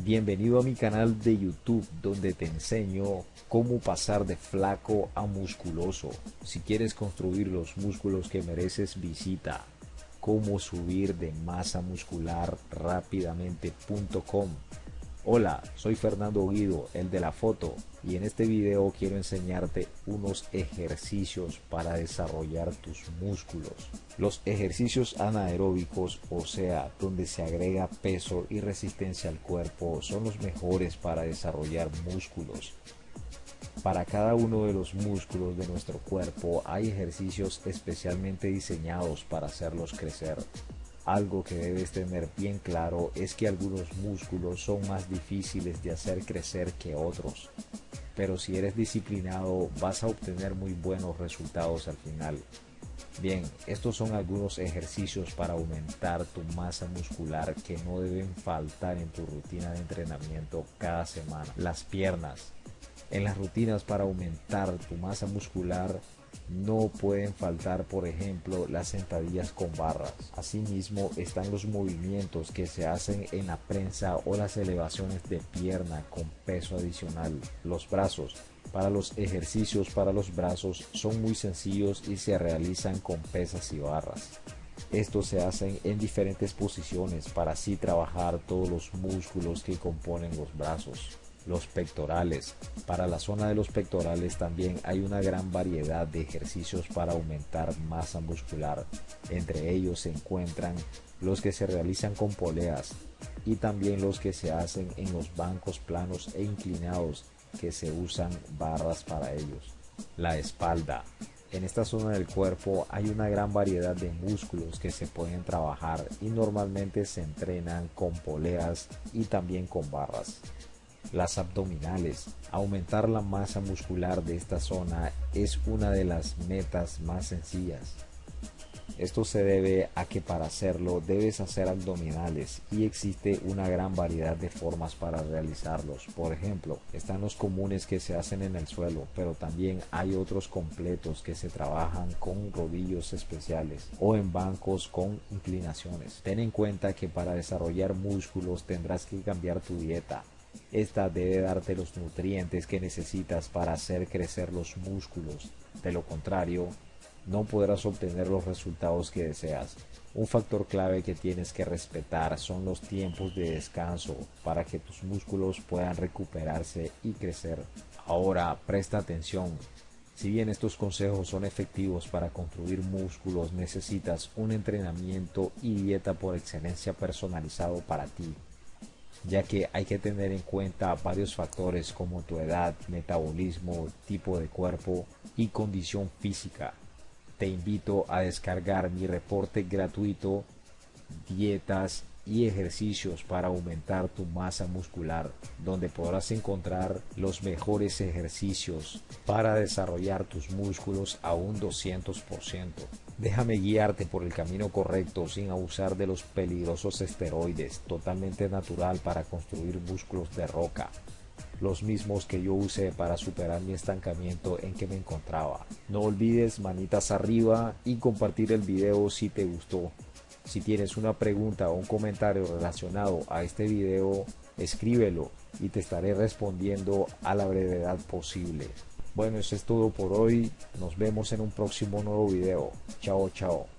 Bienvenido a mi canal de YouTube donde te enseño cómo pasar de flaco a musculoso. Si quieres construir los músculos que mereces visita cómo subir de masa muscular rápidamente.com. Hola, soy Fernando Guido, el de la foto, y en este video quiero enseñarte unos ejercicios para desarrollar tus músculos. Los ejercicios anaeróbicos, o sea, donde se agrega peso y resistencia al cuerpo, son los mejores para desarrollar músculos. Para cada uno de los músculos de nuestro cuerpo hay ejercicios especialmente diseñados para hacerlos crecer. Algo que debes tener bien claro es que algunos músculos son más difíciles de hacer crecer que otros, pero si eres disciplinado vas a obtener muy buenos resultados al final. Bien, estos son algunos ejercicios para aumentar tu masa muscular que no deben faltar en tu rutina de entrenamiento cada semana. Las piernas, en las rutinas para aumentar tu masa muscular no pueden faltar, por ejemplo, las sentadillas con barras. Asimismo, están los movimientos que se hacen en la prensa o las elevaciones de pierna con peso adicional. Los brazos. Para los ejercicios para los brazos son muy sencillos y se realizan con pesas y barras. Estos se hacen en diferentes posiciones para así trabajar todos los músculos que componen los brazos los pectorales. Para la zona de los pectorales también hay una gran variedad de ejercicios para aumentar masa muscular. Entre ellos se encuentran los que se realizan con poleas y también los que se hacen en los bancos planos e inclinados que se usan barras para ellos. La espalda. En esta zona del cuerpo hay una gran variedad de músculos que se pueden trabajar y normalmente se entrenan con poleas y también con barras. Las abdominales. Aumentar la masa muscular de esta zona es una de las metas más sencillas. Esto se debe a que para hacerlo debes hacer abdominales y existe una gran variedad de formas para realizarlos. Por ejemplo, están los comunes que se hacen en el suelo, pero también hay otros completos que se trabajan con rodillos especiales o en bancos con inclinaciones. Ten en cuenta que para desarrollar músculos tendrás que cambiar tu dieta esta debe darte los nutrientes que necesitas para hacer crecer los músculos. De lo contrario, no podrás obtener los resultados que deseas. Un factor clave que tienes que respetar son los tiempos de descanso para que tus músculos puedan recuperarse y crecer. Ahora presta atención. Si bien estos consejos son efectivos para construir músculos, necesitas un entrenamiento y dieta por excelencia personalizado para ti ya que hay que tener en cuenta varios factores como tu edad, metabolismo, tipo de cuerpo y condición física. Te invito a descargar mi reporte gratuito Dietas y ejercicios para aumentar tu masa muscular, donde podrás encontrar los mejores ejercicios para desarrollar tus músculos a un 200%. Déjame guiarte por el camino correcto sin abusar de los peligrosos esteroides, totalmente natural para construir músculos de roca los mismos que yo usé para superar mi estancamiento en que me encontraba. No olvides manitas arriba y compartir el video si te gustó. Si tienes una pregunta o un comentario relacionado a este video, escríbelo y te estaré respondiendo a la brevedad posible. Bueno, eso es todo por hoy. Nos vemos en un próximo nuevo video. Chao, chao.